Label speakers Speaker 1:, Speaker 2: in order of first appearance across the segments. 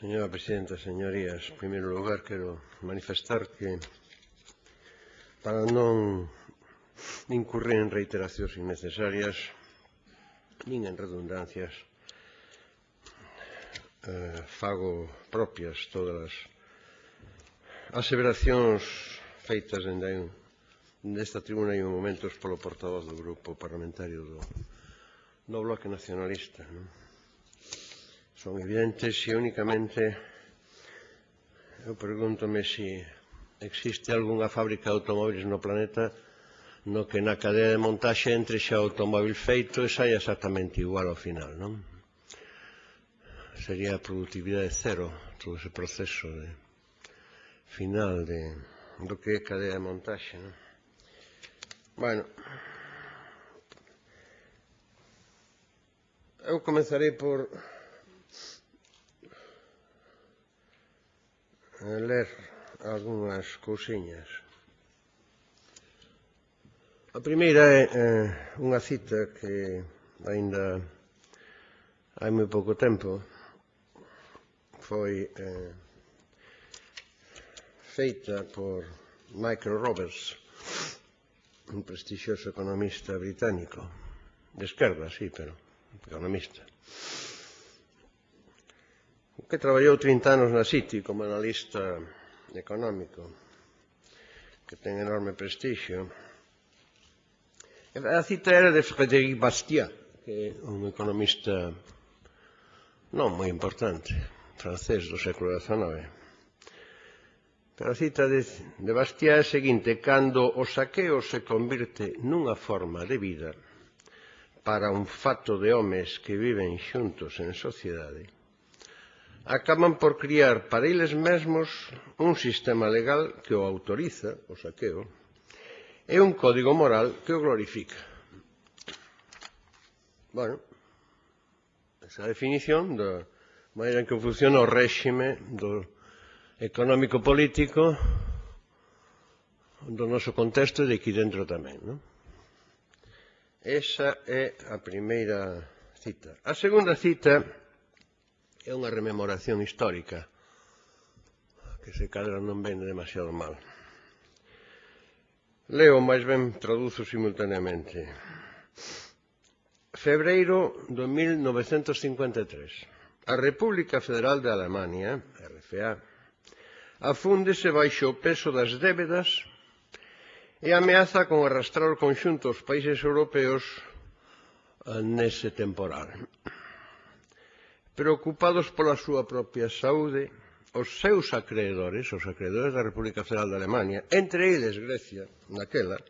Speaker 1: Señora Presidenta, señorías, en primeiro lugar quero manifestar que para non incurrir en reiteracións innecesarias nin en redundancias eh, fago propias todas as aseveracións feitas dende un, nesta tribuna hai un momentos polo portavoz do grupo parlamentario do, do Bloque Nacionalista. Non? son evidentes e únicamente eu pregúntome se existe algunha fábrica de automóviles no planeta no que na cadea de montaxe entre xa o automóvil feito e saia exactamente igual ao final, non? Sería a productividade cero todo ese proceso de final de, do que é cadea de montaxe, non? Bueno, eu comenzarei por ler algunhas cousiñas. A primeira é eh, unha cita que aínda hai moi pouco tempo foi eh, feita por Michael Roberts, un prestixioso economista británico, de esquerda, sí, pero economista que traballou 30 anos na City como analista económico, que ten enorme prestixio. A cita era de Frédéric Bastiat, que é un economista non moi importante, francés do século XIX. Pero a cita de, de Bastiat é a seguinte, cando o saqueo se convirte nunha forma de vida para un fato de homes que viven xuntos en sociedade, acaban por criar para eles mesmos un sistema legal que o autoriza, o saqueo, e un código moral que o glorifica. Bueno, esa definición da maneira en que funciona o réxime do económico-político do noso contexto e de aquí dentro tamén. Non? Esa é a primeira cita. A segunda cita é unha rememoración histórica que se cadra non ven demasiado mal. Leo, máis ben traduzo simultaneamente. Febreiro de 1953. A República Federal de Alemania, RFA, afúndese baixo o peso das débedas e ameaza con arrastrar o conxunto aos países europeos nese temporal preocupados pola súa propia saúde, os seus acreedores, os acreedores da República Federal de Alemania, entre eles Grecia, naquela,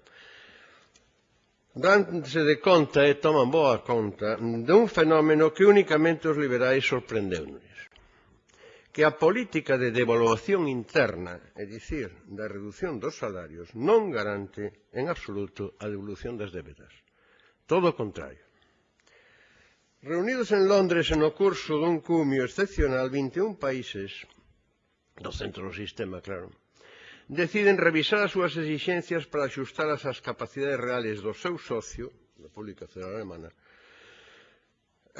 Speaker 1: danse de conta e toman boa conta dun fenómeno que únicamente os liberais sorprendeunos que a política de devaluación interna, é dicir, da reducción dos salarios, non garante en absoluto a devolución das débedas. Todo o contrario. Reunidos en Londres en o curso dun cumio excepcional, 21 países, do centro do sistema, claro, deciden revisar as súas exixencias para axustalas ás capacidades reales do seu socio, República Federal Alemana,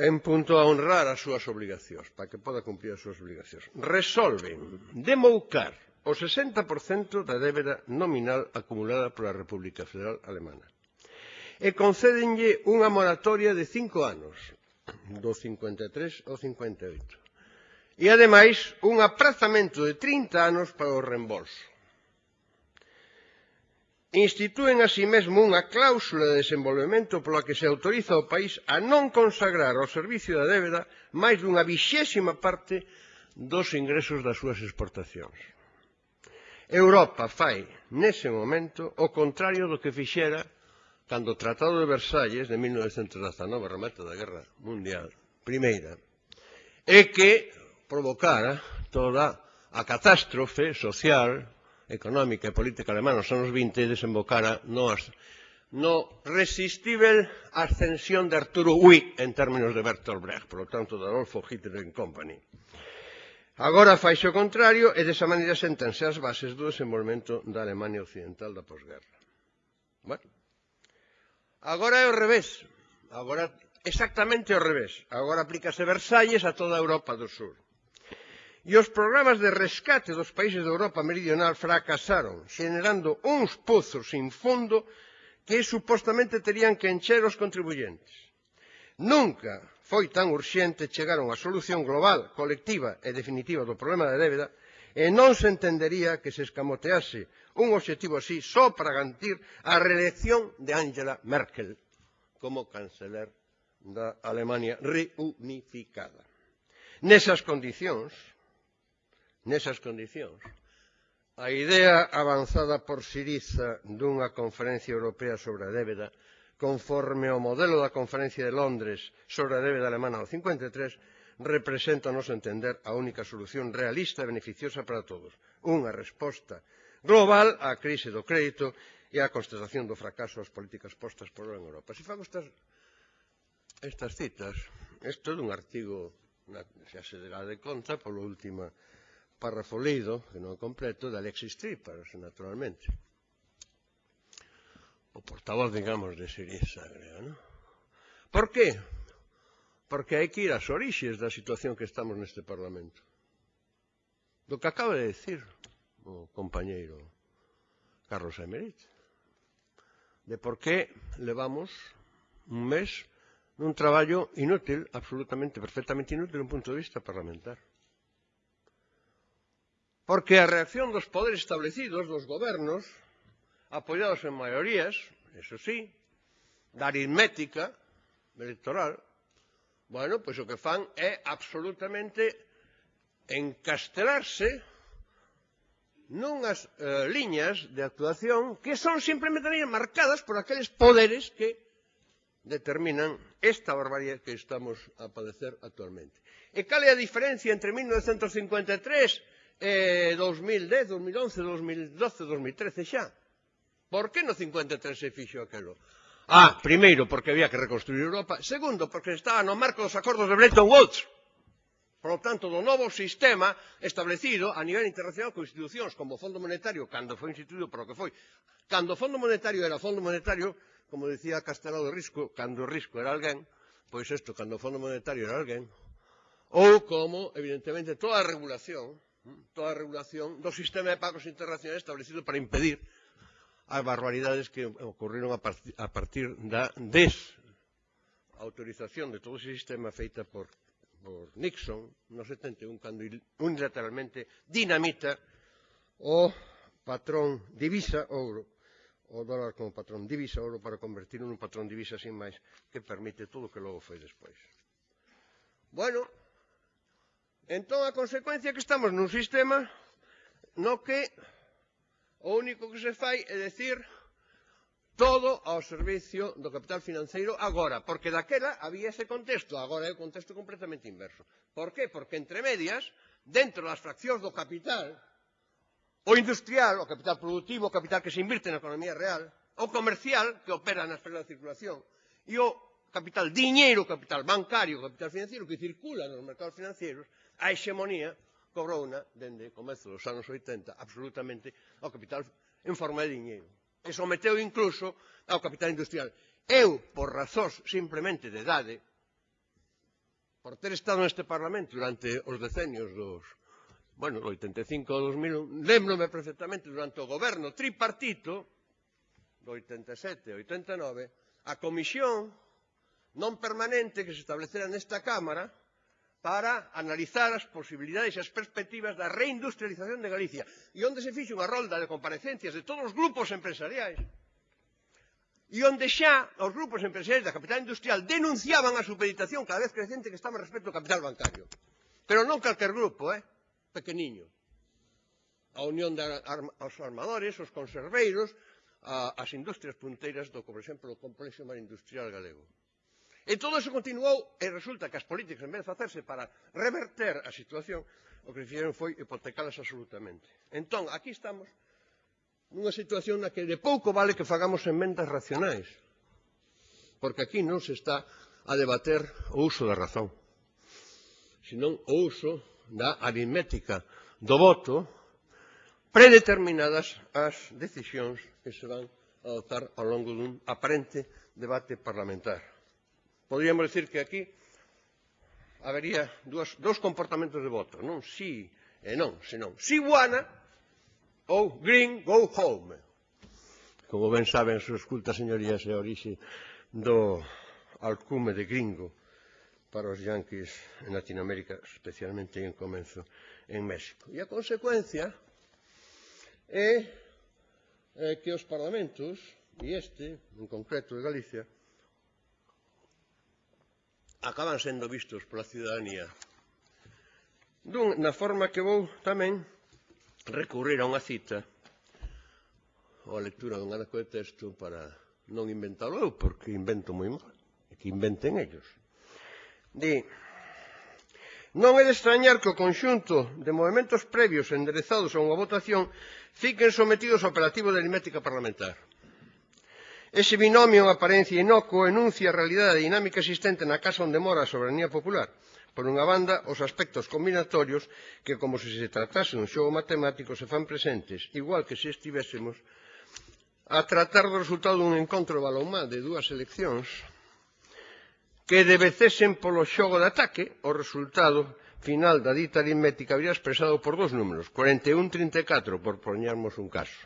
Speaker 1: en punto a honrar as súas obligacións, para que poda cumplir as súas obligacións. Resolven demoucar o 60% da débeda nominal acumulada pola República Federal Alemana e concédenlle unha moratoria de cinco anos do 53 ao 58. E, ademais, un aprazamento de 30 anos para o reembolso. Instituen así mesmo unha cláusula de desenvolvemento pola que se autoriza ao país a non consagrar ao servicio da débeda máis dunha vixésima parte dos ingresos das súas exportacións. Europa fai, nese momento, o contrario do que fixera cando o Tratado de Versalles de 1919, remate da Guerra Mundial Primeira, é que provocara toda a catástrofe social, económica e política alemana nos anos 20 e desembocara nos, no resistível ascensión de Arturo Huy en términos de Bertolt Brecht, polo tanto de Adolfo Hitler and Company. Agora faixe o contrario e desa maneira sentense as bases do desenvolvemento da Alemania Occidental da posguerra. Bueno, Agora é o revés. Agora exactamente ao revés. Agora aplícase Versalles a toda a Europa do Sur. E os programas de rescate dos países da Europa meridional fracasaron, generando uns pozos sin fondo que supostamente terían que encher os contribuyentes. Nunca foi tan urxente chegar a unha solución global, colectiva e definitiva do problema da débeda e non se entendería que se escamotease un obxectivo así só para garantir a reelección de Angela Merkel como canceler da Alemania reunificada. Nesas condicións, nesas condicións, a idea avanzada por Siriza dunha conferencia europea sobre a débeda conforme ao modelo da conferencia de Londres sobre a débeda alemana do 53 representa, a noso entender, a única solución realista e beneficiosa para todos. Unha resposta global á crise do crédito e á constatación do fracaso das políticas postas por en Europa. Se fago estas, estas citas, isto é dun artigo, na, xa se derá de conta, polo última párrafo leído, que non é completo, de Alexis Tripas, naturalmente. O portavoz, digamos, de Siriza, creo, non? Por que? Porque hai que ir ás orixes da situación que estamos neste Parlamento. Do que acaba de decir o compañeiro Carlos Emerit. De por que levamos un mes nun traballo inútil, absolutamente, perfectamente inútil, un punto de vista parlamentar. Porque a reacción dos poderes establecidos, dos gobernos, apoiados en maiorías, eso sí, da aritmética electoral, Bueno, pois o que fan é absolutamente encastelarse nunhas eh, liñas de actuación que son simplemente marcadas por aqueles poderes que determinan esta barbarie que estamos a padecer actualmente. E cal é a diferencia entre 1953 e eh, 2010, 2011, 2012, 2013 xa? Por que no 53 se fixo aquelo? Ah, primeiro, porque había que reconstruir Europa. Segundo, porque estaba no marco dos acordos de Bretton Woods. Por lo tanto, do novo sistema establecido a nivel internacional con institucións como o Fondo Monetario, cando foi instituído para o que foi. Cando o Fondo Monetario era Fondo Monetario, como decía Castelao de Risco, cando o Risco era alguén, pois isto, cando o Fondo Monetario era alguén, ou como, evidentemente, toda a regulación, toda a regulación do sistema de pagos internacionais establecido para impedir as barbaridades que ocorreron a, part a partir da desautorización de todo ese sistema feita por, por Nixon no 71 cando unilateralmente dinamita o patrón divisa ouro o dólar como patrón divisa ouro para convertirlo nun patrón divisa sin máis que permite todo o que logo foi despois. Bueno, entón a consecuencia que estamos nun sistema no que O único que se fai é decir todo ao servicio do capital financeiro agora, porque daquela había ese contexto, agora é o contexto completamente inverso. Por qué? Porque entre medias, dentro das fraccións do capital, o industrial, o capital productivo, o capital que se invirte na economía real, o comercial, que opera na esfera de circulación, e o capital diñeiro, o capital bancario, o capital financeiro, que circula nos mercados financeiros, a hexemonía Cobrouna, dende comezo dos anos 80, absolutamente ao capital en forma de dinheiro. E someteu incluso ao capital industrial. Eu, por razóns simplemente de idade, por ter estado neste Parlamento durante os decenios dos bueno, 85 ao 2001, lembrome perfectamente durante o goberno tripartito do 87 e 89, a comisión non permanente que se establecera nesta Cámara para analizar as posibilidades e as perspectivas da reindustrialización de Galicia. E onde se fixe unha rolda de comparecencias de todos os grupos empresariais. E onde xa os grupos empresariais da capital industrial denunciaban a supeditación cada vez crecente que estaba respecto ao capital bancario. Pero non calquer grupo, eh? pequeniño. A Unión de aos Armadores, os Conserveiros a, as industrias punteiras do, por exemplo, o Complexo Marindustrial Galego. E todo iso continuou e resulta que as políticas, en vez de facerse para reverter a situación, o que fixeron foi hipotecalas absolutamente. Entón, aquí estamos nunha situación na que de pouco vale que fagamos enmendas racionais, porque aquí non se está a debater o uso da razón, senón o uso da aritmética do voto predeterminadas as decisións que se van a adoptar ao longo dun aparente debate parlamentar. Podríamos decir que aquí habería dúas, dous comportamentos de voto, non si e non, senón si guana ou green go home. Como ben saben sus cultas señorías é orixe do alcume de gringo para os yanquis en Latinoamérica, especialmente en comenzo en México. E a consecuencia é, é que os parlamentos, e este, en concreto de Galicia, acaban sendo vistos pola ciudadanía. Dun, na forma que vou tamén recurrir a unha cita ou a lectura dun arco de texto para non inventalo eu, porque invento moi mal, e que inventen ellos. Di, non é de extrañar que o conxunto de movimentos previos enderezados a unha votación fiquen sometidos ao operativo de aritmética parlamentar. Ese binomio en aparencia inocuo enuncia a realidade dinámica existente na casa onde mora a soberanía popular. Por unha banda, os aspectos combinatorios que, como se se tratase un xogo matemático, se fan presentes, igual que se estivésemos a tratar do resultado dun encontro balonmá de dúas eleccións que debecesen polo xogo de ataque, o resultado final da dita aritmética habría expresado por dous números, 41-34, por poñermos un caso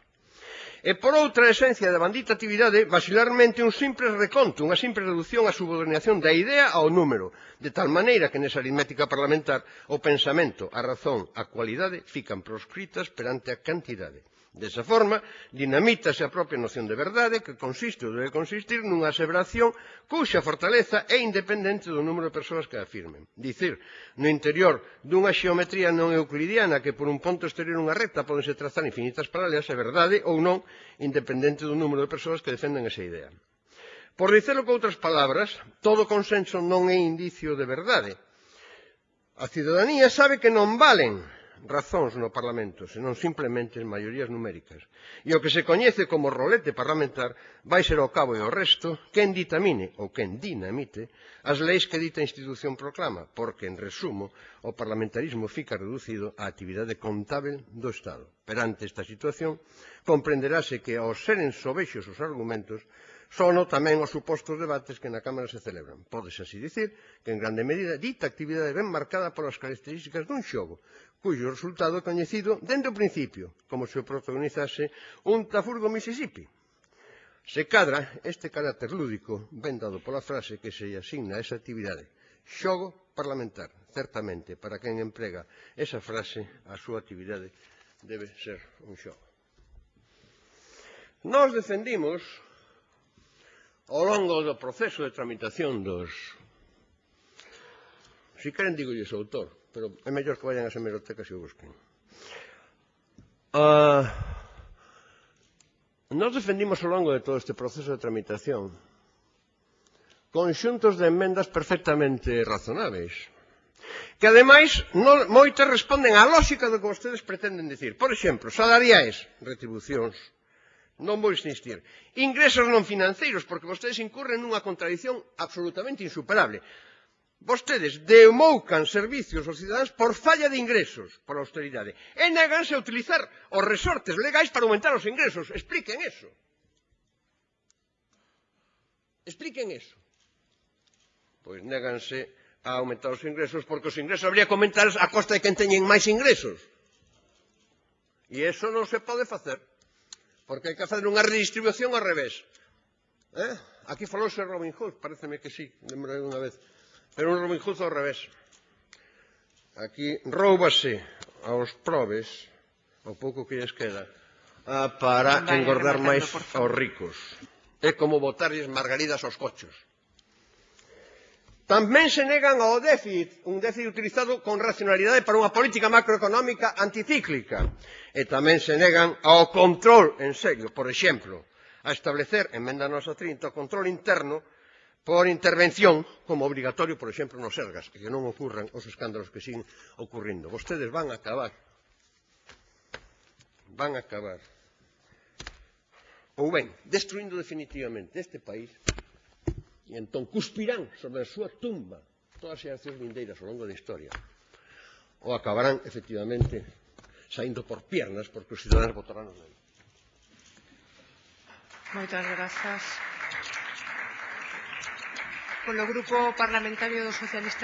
Speaker 1: e, por outra esencia da bandita actividade, vacilarmente un simple reconto, unha simple reducción á subordinación da idea ao número, de tal maneira que nesa aritmética parlamentar o pensamento, a razón, a cualidade fican proscritas perante a cantidade. Desa forma, dinamítase a propia noción de verdade que consiste ou debe consistir nunha aseveración cuxa fortaleza é independente do número de persoas que a afirmen. Dicir, no interior dunha xeometría non euclidiana que por un ponto exterior unha recta podense trazar infinitas paralelas é verdade ou non independente do número de persoas que defenden esa idea. Por dicelo con outras palabras, todo consenso non é indicio de verdade. A ciudadanía sabe que non valen razóns no Parlamento, senón simplemente en maiorías numéricas. E o que se coñece como rolete parlamentar vai ser ao cabo e ao resto quen ditamine ou quen dinamite as leis que dita institución proclama, porque, en resumo, o parlamentarismo fica reducido á actividade contábil do Estado. Perante esta situación, comprenderase que, ao ser sobexos os argumentos, sono tamén os supostos debates que na Cámara se celebran. Pódese así dicir que en grande medida dita actividade ben marcada polas características dun xogo, cuyo resultado é coñecido dende o principio, como se o protagonizase un tafurgo Mississippi. Se cadra, este carácter lúdico, ben dado pola frase que se asigna a esa actividade, xogo parlamentar, certamente, para quen emprega esa frase, a súa actividade debe ser un xogo. Nós defendimos ao longo do proceso de tramitación dos... Si queren, digo o autor, pero é mellor que vayan ás hemerotecas e o busquen. Uh, nos defendimos ao longo de todo este proceso de tramitación conxuntos de enmendas perfectamente razonáveis, que ademais non, moitas responden á lógica do que vostedes pretenden dicir. Por exemplo, salariais, retribucións, non vou insistir. Ingresos non financeiros, porque vostedes incurren nunha contradición absolutamente insuperable. Vostedes demoucan servicios aos cidadáns por falla de ingresos, por austeridade, e neganse a utilizar os resortes legais para aumentar os ingresos. Expliquen eso. Expliquen eso. Pois neganse a aumentar os ingresos porque os ingresos habría que aumentar a costa de quen teñen máis ingresos. E eso non se pode facer porque hai que facer unha redistribución ao revés. Eh? Aquí falouse Robin Hood, pareceme que sí, lembrei unha vez, pero un Robin Hood ao revés. Aquí roubase aos probes, o pouco que lles queda, ah, para engordar máis aos ricos. É como botarlles margaridas aos cochos. Tamén se negan ao déficit, un déficit utilizado con racionalidade para unha política macroeconómica anticíclica. E tamén se negan ao control en serio, por exemplo, a establecer, enmenda nosa 30, o control interno por intervención como obrigatorio, por exemplo, nos ergas, que non ocurran os escándalos que siguen ocurrindo. Vostedes van a acabar, van a acabar, ou ben, destruindo definitivamente este país e entón cuspirán sobre a súa tumba todas as xeracións vindeiras ao longo da historia ou acabarán efectivamente saindo por piernas porque os cidadanos votarán os deles.
Speaker 2: Moitas grazas. Polo Grupo Parlamentario dos Socialistas